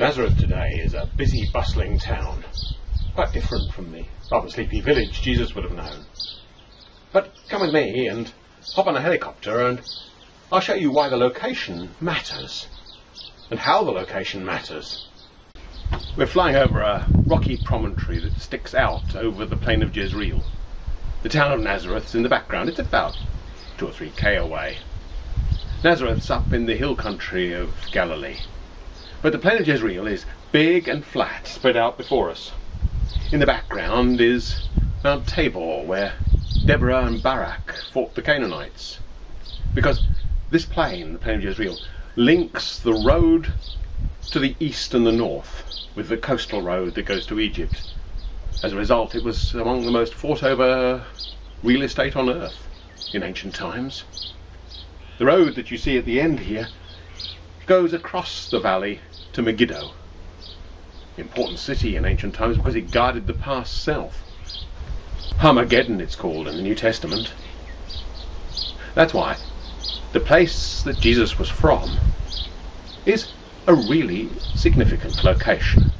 Nazareth today is a busy, bustling town. Quite different from the rather sleepy village Jesus would have known. But come with me and hop on a helicopter and I'll show you why the location matters. And how the location matters. We're flying over a rocky promontory that sticks out over the plain of Jezreel. The town of Nazareth's in the background. It's about two or three k away. Nazareth's up in the hill country of Galilee. But the plain of Jezreel is big and flat, spread out before us. In the background is Mount Tabor, where Deborah and Barak fought the Canaanites. Because this plain, the plain of Jezreel, links the road to the east and the north with the coastal road that goes to Egypt. As a result, it was among the most fought over real estate on earth in ancient times. The road that you see at the end here goes across the valley to Megiddo, important city in ancient times because it guarded the pass south. Armageddon, it's called in the New Testament. That's why the place that Jesus was from is a really significant location.